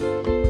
you